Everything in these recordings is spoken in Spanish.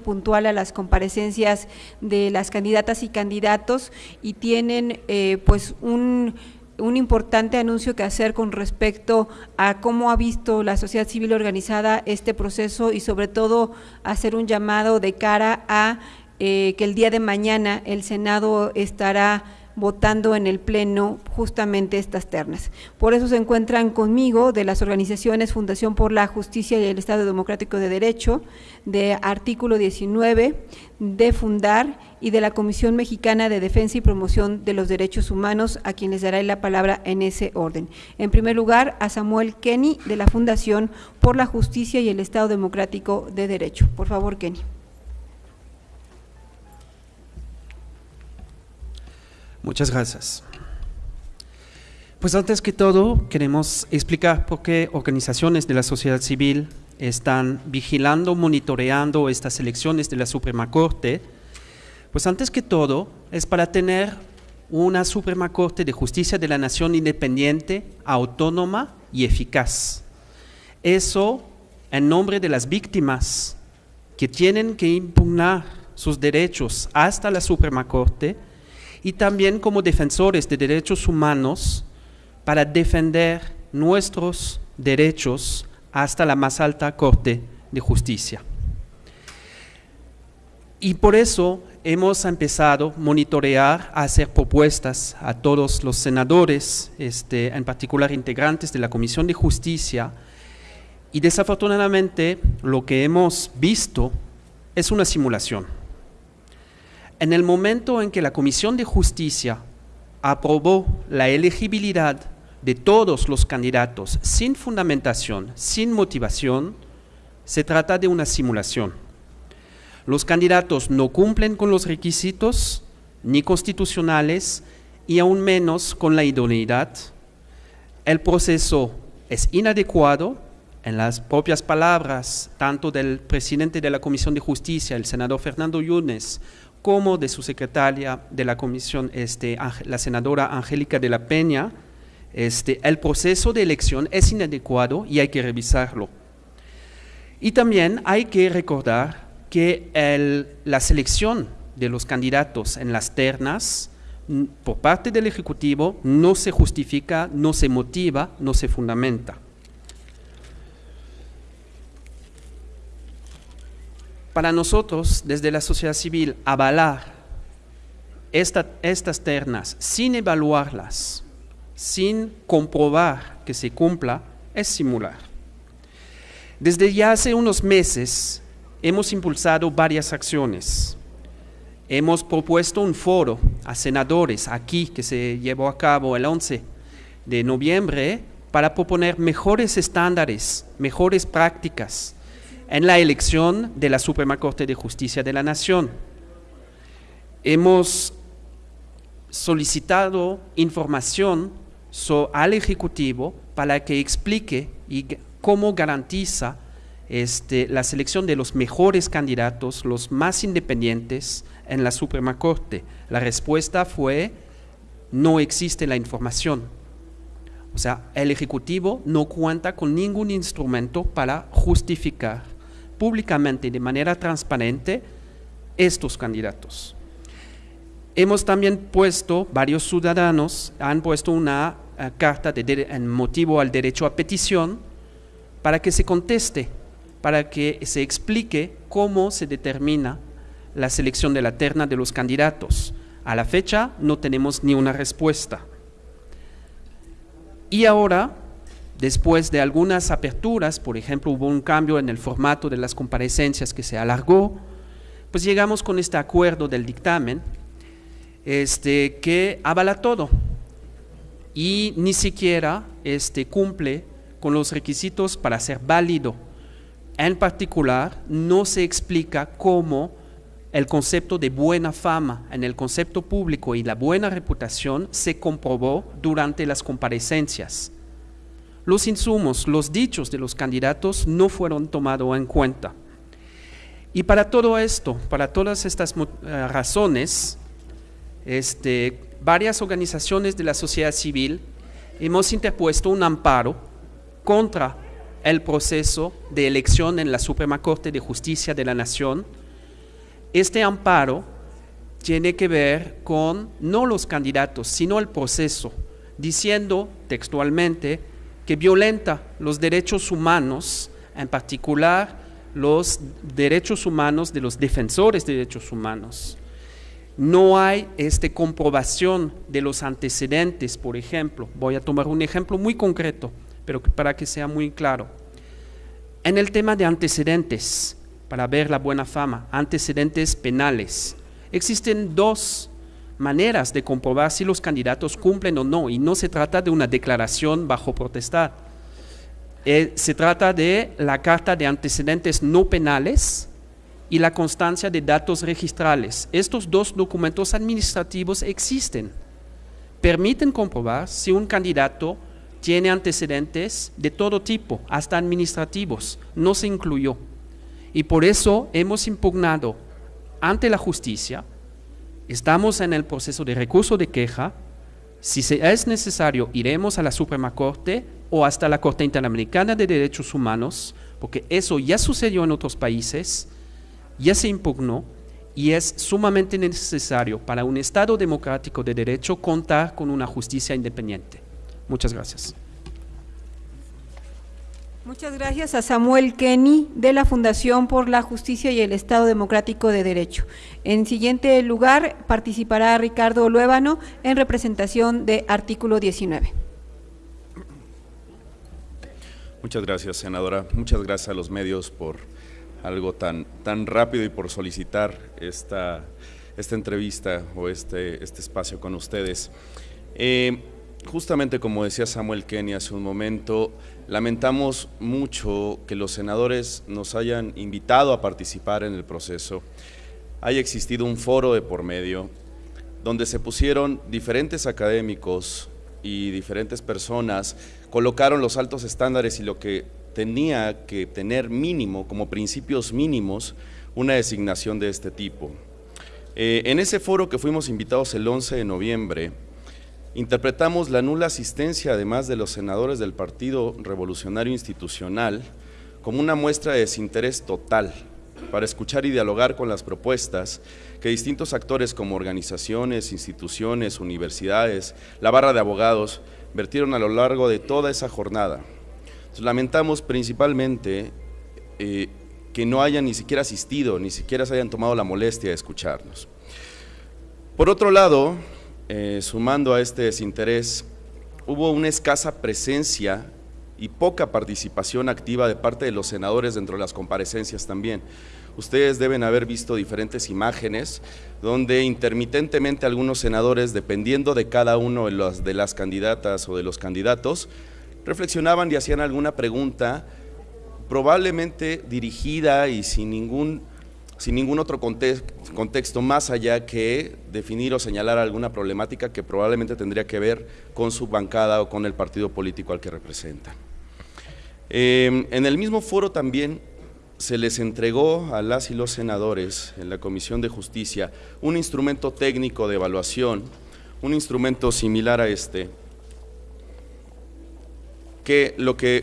puntual a las comparecencias de las candidatas y candidatos y tienen eh, pues un, un importante anuncio que hacer con respecto a cómo ha visto la sociedad civil organizada este proceso y sobre todo hacer un llamado de cara a eh, que el día de mañana el Senado estará votando en el Pleno justamente estas ternas. Por eso se encuentran conmigo de las organizaciones Fundación por la Justicia y el Estado Democrático de Derecho, de Artículo 19, de Fundar y de la Comisión Mexicana de Defensa y Promoción de los Derechos Humanos, a quien les daré la palabra en ese orden. En primer lugar, a Samuel Kenny, de la Fundación por la Justicia y el Estado Democrático de Derecho. Por favor, Kenny. Muchas gracias. Pues antes que todo, queremos explicar por qué organizaciones de la sociedad civil están vigilando, monitoreando estas elecciones de la Suprema Corte. Pues antes que todo, es para tener una Suprema Corte de Justicia de la Nación independiente, autónoma y eficaz. Eso en nombre de las víctimas que tienen que impugnar sus derechos hasta la Suprema Corte, y también como defensores de derechos humanos para defender nuestros derechos hasta la más alta Corte de Justicia. Y por eso hemos empezado a monitorear, a hacer propuestas a todos los senadores, este, en particular integrantes de la Comisión de Justicia, y desafortunadamente lo que hemos visto es una simulación en el momento en que la Comisión de Justicia aprobó la elegibilidad de todos los candidatos sin fundamentación, sin motivación, se trata de una simulación. Los candidatos no cumplen con los requisitos ni constitucionales y aún menos con la idoneidad. El proceso es inadecuado, en las propias palabras tanto del presidente de la Comisión de Justicia, el senador Fernando Yunes, como de su secretaria de la comisión, este, la senadora Angélica de la Peña, este, el proceso de elección es inadecuado y hay que revisarlo. Y también hay que recordar que la selección de los candidatos en las ternas por parte del Ejecutivo no se justifica, no se motiva, no se fundamenta. Para nosotros, desde la sociedad civil, avalar estas ternas sin evaluarlas, sin comprobar que se cumpla, es simular. Desde ya hace unos meses hemos impulsado varias acciones. Hemos propuesto un foro a senadores aquí que se llevó a cabo el 11 de noviembre para proponer mejores estándares, mejores prácticas en la elección de la Suprema Corte de Justicia de la Nación. Hemos solicitado información al Ejecutivo para que explique y cómo garantiza este, la selección de los mejores candidatos, los más independientes en la Suprema Corte. La respuesta fue, no existe la información. O sea, el Ejecutivo no cuenta con ningún instrumento para justificar públicamente y de manera transparente estos candidatos. Hemos también puesto, varios ciudadanos han puesto una eh, carta de, en motivo al derecho a petición para que se conteste, para que se explique cómo se determina la selección de la terna de los candidatos. A la fecha no tenemos ni una respuesta. Y ahora Después de algunas aperturas, por ejemplo, hubo un cambio en el formato de las comparecencias que se alargó, pues llegamos con este acuerdo del dictamen este, que avala todo y ni siquiera este, cumple con los requisitos para ser válido. En particular, no se explica cómo el concepto de buena fama en el concepto público y la buena reputación se comprobó durante las comparecencias los insumos, los dichos de los candidatos no fueron tomados en cuenta. Y para todo esto, para todas estas eh, razones, este, varias organizaciones de la sociedad civil hemos interpuesto un amparo contra el proceso de elección en la Suprema Corte de Justicia de la Nación Este amparo tiene que ver con no los candidatos, sino el proceso, diciendo textualmente que violenta los derechos humanos, en particular los derechos humanos de los defensores de derechos humanos. No hay este, comprobación de los antecedentes, por ejemplo. Voy a tomar un ejemplo muy concreto, pero para que sea muy claro. En el tema de antecedentes, para ver la buena fama, antecedentes penales, existen dos maneras de comprobar si los candidatos cumplen o no, y no se trata de una declaración bajo protestar. Eh, se trata de la carta de antecedentes no penales y la constancia de datos registrales. Estos dos documentos administrativos existen. Permiten comprobar si un candidato tiene antecedentes de todo tipo, hasta administrativos, no se incluyó. Y por eso hemos impugnado ante la justicia, estamos en el proceso de recurso de queja, si es necesario iremos a la Suprema Corte o hasta la Corte Interamericana de Derechos Humanos, porque eso ya sucedió en otros países, ya se impugnó y es sumamente necesario para un Estado democrático de derecho contar con una justicia independiente. Muchas gracias. Muchas gracias a Samuel Kenny de la Fundación por la Justicia y el Estado Democrático de Derecho. En siguiente lugar participará Ricardo Luébano en representación de artículo 19. Muchas gracias, senadora. Muchas gracias a los medios por algo tan, tan rápido y por solicitar esta, esta entrevista o este, este espacio con ustedes. Eh, justamente como decía Samuel Kenny hace un momento, lamentamos mucho que los senadores nos hayan invitado a participar en el proceso. Haya existido un foro de por medio donde se pusieron diferentes académicos y diferentes personas, colocaron los altos estándares y lo que tenía que tener mínimo, como principios mínimos, una designación de este tipo. Eh, en ese foro que fuimos invitados el 11 de noviembre, interpretamos la nula asistencia, además de los senadores del Partido Revolucionario Institucional, como una muestra de desinterés total para escuchar y dialogar con las propuestas que distintos actores como organizaciones, instituciones, universidades, la barra de abogados, vertieron a lo largo de toda esa jornada lamentamos principalmente eh, que no hayan ni siquiera asistido, ni siquiera se hayan tomado la molestia de escucharnos. Por otro lado, eh, sumando a este desinterés, hubo una escasa presencia y poca participación activa de parte de los senadores dentro de las comparecencias también. Ustedes deben haber visto diferentes imágenes donde intermitentemente algunos senadores, dependiendo de cada uno de las candidatas o de los candidatos, reflexionaban y hacían alguna pregunta, probablemente dirigida y sin ningún, sin ningún otro contexto más allá que definir o señalar alguna problemática que probablemente tendría que ver con su bancada o con el partido político al que representan. Em, en el mismo foro también se les entregó a las y los senadores en la Comisión de Justicia un instrumento técnico de evaluación, un instrumento similar a este, que lo que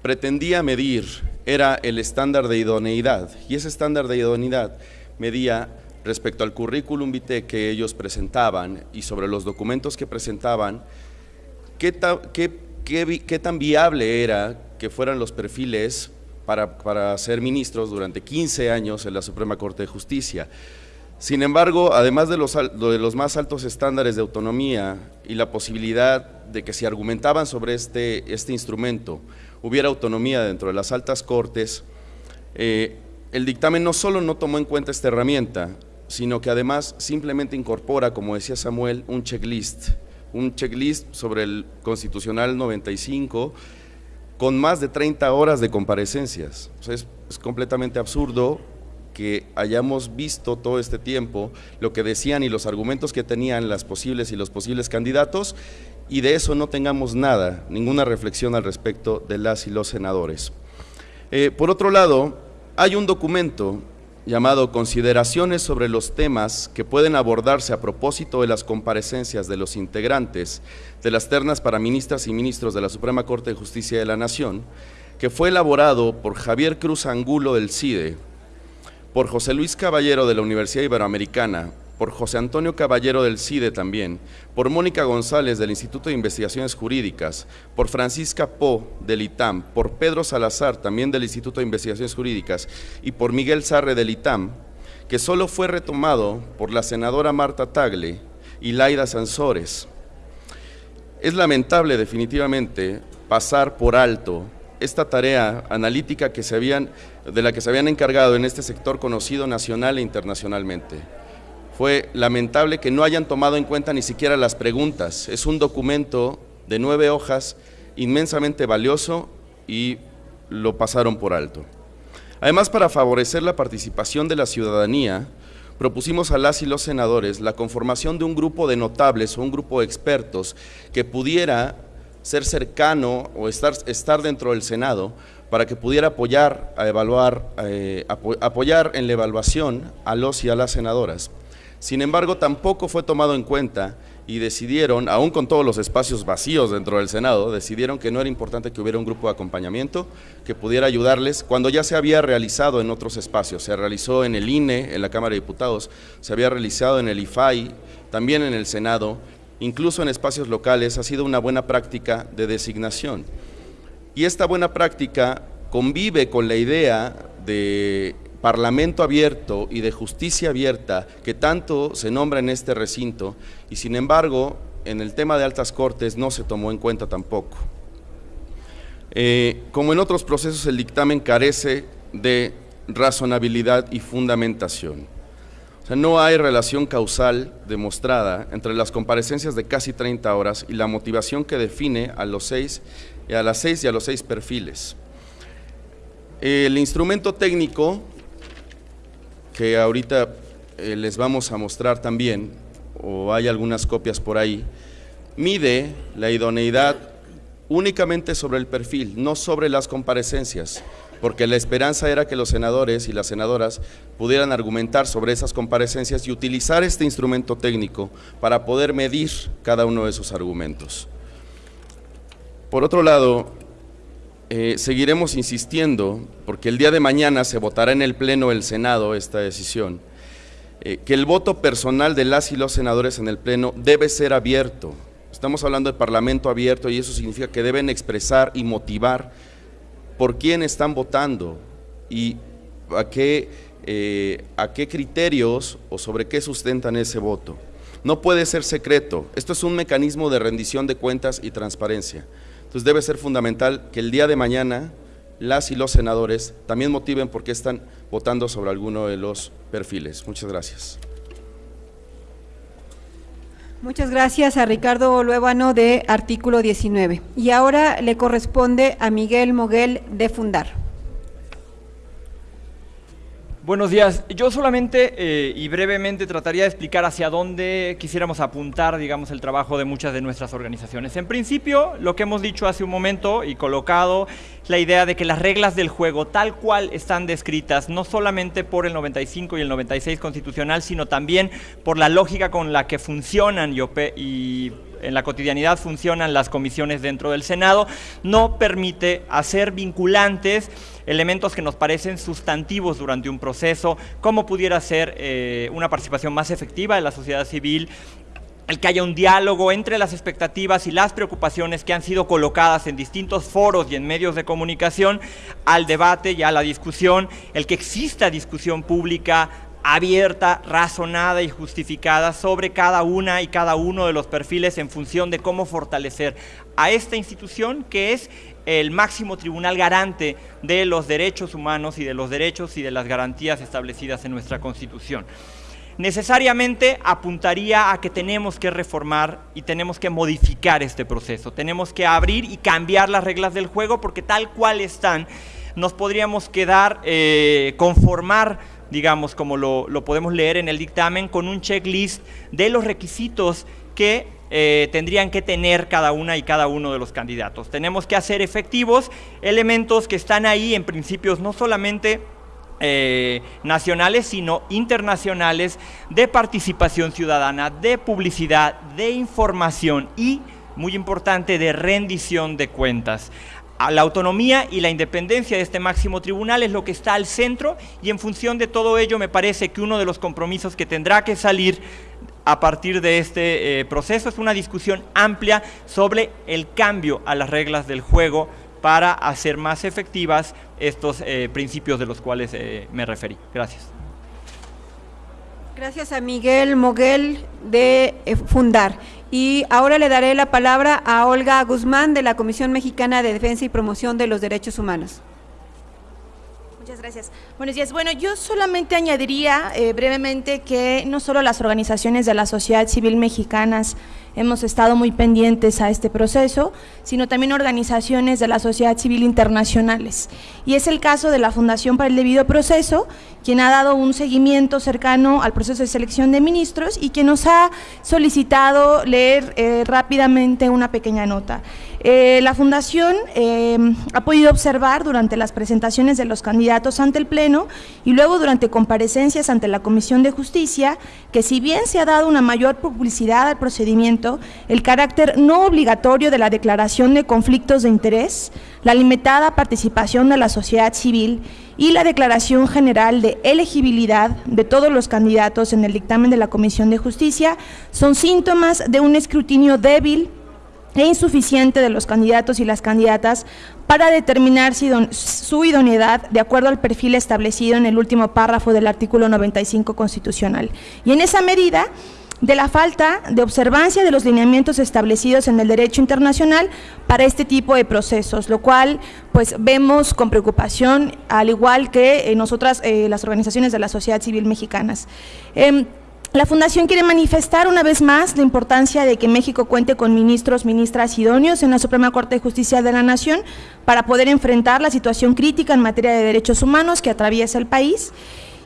pretendía medir era el estándar de idoneidad y ese estándar de idoneidad medía respecto al currículum vitae que ellos presentaban y sobre los documentos que presentaban, qué, tan viable era que fueran los perfiles para, para ser ministros durante 15 años en la Suprema Corte de Justicia. Sin embargo, además de los, de los, más altos estándares de autonomía y la posibilidad de que si argumentaban sobre este, este instrumento hubiera autonomía dentro de las altas cortes, eh, el dictamen no solo no tomó en cuenta esta herramienta, sino que además simplemente incorpora, como decía Samuel, un checklist, un checklist sobre el Constitucional 95 con más de 30 horas de comparecencias. es completamente absurdo que hayamos visto todo este tiempo lo que decían y los argumentos que tenían las posibles y los posibles candidatos y de eso no tengamos nada, ninguna reflexión al respecto de las y los senadores. Eh, por otro lado, hay un documento llamado Consideraciones sobre los temas que pueden abordarse a propósito de las comparecencias de los integrantes de las ternas para ministras y ministros de la Suprema Corte de Justicia de la Nación, que fue elaborado por Javier Cruz Angulo del CIDE, por José Luis Caballero de la Universidad Iberoamericana, por José Antonio Caballero del CIDE también, por Mónica González del Instituto de Investigaciones Jurídicas, por Francisca Po del ITAM, por Pedro Salazar también del Instituto de Investigaciones Jurídicas y por Miguel Sarre del ITAM, que solo fue retomado por la senadora Marta Tagle y Laida Sansores. Es lamentable definitivamente pasar por alto esta tarea analítica que se habían, de la que se habían encargado en este sector conocido nacional e internacionalmente. Fue lamentable que no hayan tomado en cuenta ni siquiera las preguntas. Es un documento de nueve hojas inmensamente valioso y lo pasaron por alto. Además, para favorecer la participación de la ciudadanía, propusimos a las y los senadores la conformación de un grupo de notables o un grupo de expertos que pudiera ser cercano o estar, dentro del Senado para que pudiera apoyar, a evaluar, eh, apoyar en la evaluación a los y a las senadoras. Sin embargo, tampoco fue tomado en cuenta y decidieron, aún con todos los espacios vacíos dentro del Senado, decidieron que no era importante que hubiera un grupo de acompañamiento que pudiera ayudarles cuando ya se había realizado en otros espacios. Se realizó en el INE, en la Cámara de Diputados, se había realizado en el IFAI, también en el Senado, incluso en espacios locales, ha sido una buena práctica de designación. Y esta buena práctica convive con la idea de parlamento abierto y de justicia abierta que tanto se nombra en este recinto y sin embargo en el tema de altas cortes no se tomó en cuenta tampoco. Eh, como en otros procesos el dictamen carece de razonabilidad y fundamentación. O sea, no hay relación causal demostrada entre las comparecencias de casi 30 horas y la motivación que define a los seis, a las seis y a los seis perfiles. El instrumento técnico que ahorita eh, les vamos a mostrar también, o hay algunas copias por ahí, mide la idoneidad únicamente sobre el perfil, no sobre las comparecencias, porque la esperanza era que los senadores y las senadoras pudieran argumentar sobre esas comparecencias y utilizar este instrumento técnico para poder medir cada uno de esos argumentos. Por otro lado, eh, seguiremos insistiendo, porque el día de mañana se votará en el Pleno del Senado esta decisión, eh, que el voto personal de las y los senadores en el Pleno debe ser abierto. Estamos hablando de Parlamento abierto y eso significa que deben expresar y motivar por quién están votando y a qué, eh, a qué criterios o sobre qué sustentan ese voto. No puede ser secreto, esto es un mecanismo de rendición de cuentas y transparencia. Entonces debe ser fundamental que el día de mañana las y los senadores también motiven por qué están votando sobre alguno de los perfiles. Muchas gracias. Muchas gracias a Ricardo Luébano de Artículo 19. Y ahora le corresponde a Miguel Moguel de Fundar. Buenos días. Yo solamente eh, y brevemente trataría de explicar hacia dónde quisiéramos apuntar, digamos, el trabajo de muchas de nuestras organizaciones. En principio, lo que hemos dicho hace un momento y colocado, la idea de que las reglas del juego, tal cual están descritas, no solamente por el 95 y el 96 constitucional, sino también por la lógica con la que funcionan y, y en la cotidianidad funcionan las comisiones dentro del Senado, no permite hacer vinculantes elementos que nos parecen sustantivos durante un proceso, como pudiera ser eh, una participación más efectiva de la sociedad civil, el que haya un diálogo entre las expectativas y las preocupaciones que han sido colocadas en distintos foros y en medios de comunicación al debate y a la discusión, el que exista discusión pública abierta, razonada y justificada sobre cada una y cada uno de los perfiles en función de cómo fortalecer a esta institución que es el máximo tribunal garante de los derechos humanos y de los derechos y de las garantías establecidas en nuestra Constitución. Necesariamente apuntaría a que tenemos que reformar y tenemos que modificar este proceso, tenemos que abrir y cambiar las reglas del juego porque tal cual están, nos podríamos quedar, eh, conformar digamos, como lo, lo, podemos leer en el dictamen, con un checklist de los requisitos que eh, tendrían que tener cada una y cada uno de los candidatos. Tenemos que hacer efectivos elementos que están ahí en principios no solamente eh, nacionales, sino internacionales, de participación ciudadana, de publicidad, de información y, muy importante, de rendición de cuentas. La autonomía y la independencia de este máximo tribunal es lo que está al centro y en función de todo ello me parece que uno de los compromisos que tendrá que salir a partir de este eh, proceso es una discusión amplia sobre el cambio a las reglas del juego para hacer más efectivas estos eh, principios de los cuales eh, me referí. Gracias. Gracias a Miguel Moguel de Fundar. Y ahora le daré la palabra a Olga Guzmán de la Comisión Mexicana de Defensa y Promoción de los Derechos Humanos. Muchas gracias. Buenos días. Bueno, yo solamente añadiría eh, brevemente que no solo las organizaciones de la sociedad civil mexicanas hemos estado muy pendientes a este proceso, sino también organizaciones de la sociedad civil internacionales. Y es el caso de la Fundación para el Debido Proceso, quien ha dado un seguimiento cercano al proceso de selección de ministros y quien nos ha solicitado leer eh, rápidamente una pequeña nota. Eh, la Fundación eh, ha podido observar durante las presentaciones de los candidatos ante el Pleno y luego durante comparecencias ante la Comisión de Justicia que si bien se ha dado una mayor publicidad al procedimiento, el carácter no obligatorio de la declaración de conflictos de interés, la limitada participación de la sociedad civil y la declaración general de elegibilidad de todos los candidatos en el dictamen de la Comisión de Justicia son síntomas de un escrutinio débil e insuficiente de los candidatos y las candidatas para determinar su idoneidad de acuerdo al perfil establecido en el último párrafo del artículo 95 constitucional. Y en esa medida, de la falta de observancia de los lineamientos establecidos en el derecho internacional para este tipo de procesos, lo cual pues vemos con preocupación, al igual que eh, nosotras, eh, las organizaciones de la sociedad civil mexicanas. Em, la Fundación quiere manifestar una vez más la importancia de que México cuente con ministros, ministras idóneos en la Suprema Corte de Justicia de la Nación para poder enfrentar la situación crítica en materia de derechos humanos que atraviesa el país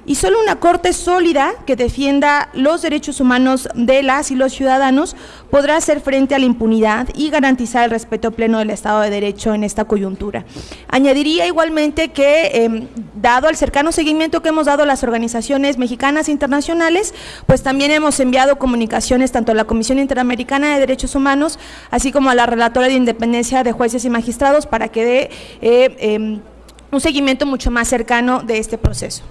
y solo una corte sólida que defienda los derechos humanos de las y los ciudadanos podrá hacer frente a la impunidad y garantizar el respeto pleno del Estado de Derecho en esta coyuntura. Añadiría igualmente que, em, dado el cercano seguimiento que hemos dado a las organizaciones mexicanas e internacionales, pues también hemos enviado comunicaciones tanto a la Comisión Interamericana de Derechos Humanos, así como a la Relatora de Independencia de Jueces y Magistrados para que dé eh, em, un seguimiento mucho más cercano de este proceso.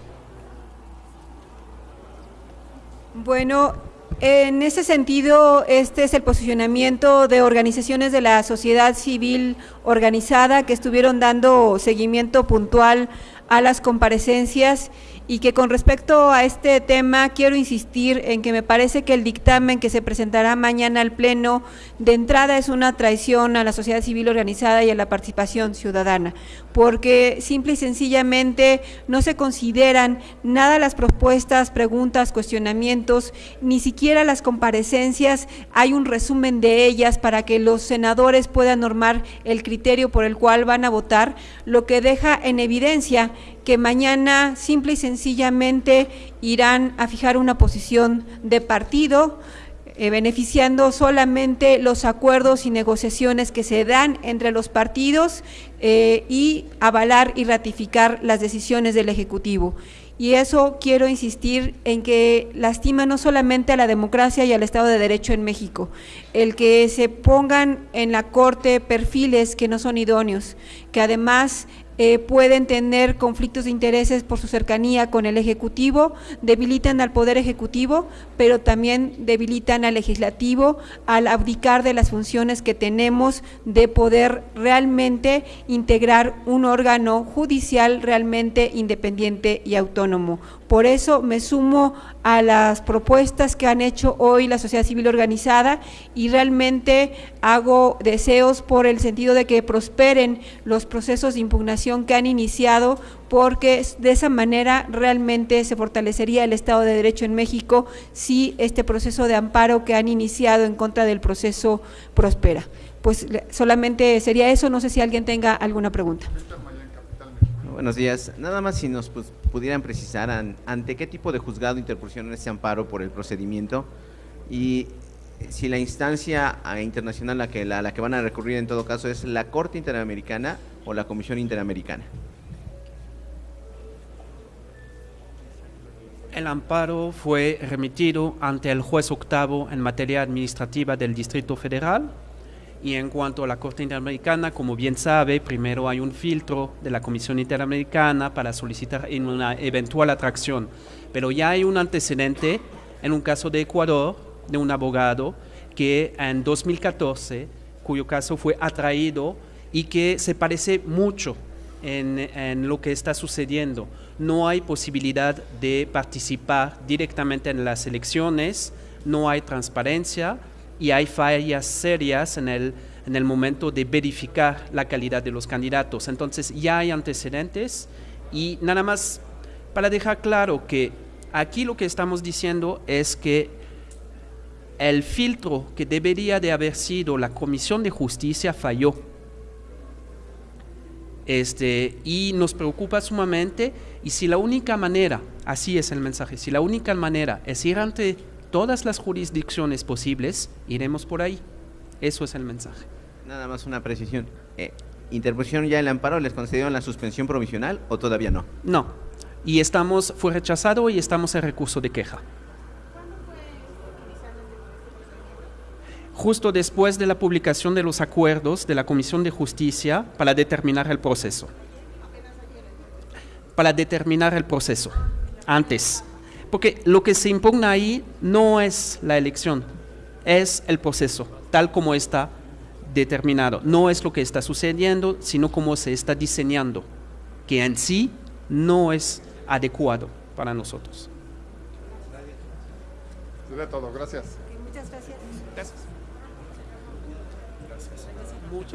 Bueno, en ese sentido, este es el posicionamiento de organizaciones de la sociedad civil organizada que estuvieron dando seguimiento puntual a las comparecencias y que con respecto a este tema quiero insistir en que me parece que el dictamen que se presentará mañana al Pleno de entrada es una traición a la sociedad civil organizada y a la participación ciudadana, porque simple y sencillamente no se consideran nada las propuestas, preguntas, cuestionamientos, ni siquiera las comparecencias, hay un resumen de ellas para que los senadores puedan normar el criterio por el cual van a votar, lo que deja en evidencia que mañana simple y sencillamente irán a fijar una posición de partido, eh, beneficiando solamente los acuerdos y negociaciones que se dan entre los partidos eh, y avalar y ratificar las decisiones del Ejecutivo. Y eso quiero insistir en que lastima no solamente a la democracia y al Estado de Derecho en México, el que se pongan en la Corte perfiles que no son idóneos, que además eh, pueden tener conflictos de intereses por su cercanía con el Ejecutivo, debilitan al Poder Ejecutivo, pero también debilitan al Legislativo al abdicar de las funciones que tenemos de poder realmente integrar un órgano judicial realmente independiente y autónomo. Por eso me sumo a las propuestas que han hecho hoy la sociedad civil organizada y realmente hago deseos por el sentido de que prosperen los procesos de impugnación que han iniciado porque de esa manera realmente se fortalecería el Estado de Derecho en México si este proceso de amparo que han iniciado en contra del proceso prospera. Pues solamente sería eso, no sé si alguien tenga alguna pregunta. Buenos días. Nada más si nos pues, pudieran precisar ante qué tipo de juzgado interpusieron este amparo por el procedimiento y si la instancia ah, internacional a la que, van a recurrir en todo caso es la Corte Interamericana o la Comisión Interamericana. El amparo fue remitido ante el juez octavo en materia administrativa del Distrito Federal Y en cuanto a la Corte Interamericana, como bien sabe, primero hay un filtro de la Comisión Interamericana para solicitar una eventual atracción. Pero ya hay un antecedente en un caso de Ecuador de un abogado que en 2014, cuyo caso fue atraído y que se parece mucho en, en, lo que está sucediendo. No hay posibilidad de participar directamente en las elecciones, no hay transparencia y hay fallas serias en el, en el momento de verificar la calidad de los candidatos. Entonces ya hay antecedentes y nada más para dejar claro que aquí lo que estamos diciendo es que el filtro que debería de haber sido la Comisión de Justicia falló. Este, y nos preocupa sumamente y si la única manera, así es el mensaje, si la única manera es ir ante todas las jurisdicciones posibles, iremos por ahí. Eso es el mensaje. Nada más una precisión. Eh, ¿Interpusieron ya el amparo? ¿Les concedieron la suspensión provisional o todavía no? No. Y estamos, fue rechazado y estamos en recurso de queja. Justo después de la publicación de los acuerdos de la Comisión de Justicia para determinar el proceso. Para determinar el proceso, antes. Porque lo que se impugna ahí no es la elección, es el proceso, tal como está determinado. No es lo que está sucediendo, sino cómo se está diseñando, que en sí no es adecuado para nosotros. de todo, gracias. Muchas gracias. Gracias. Mucho.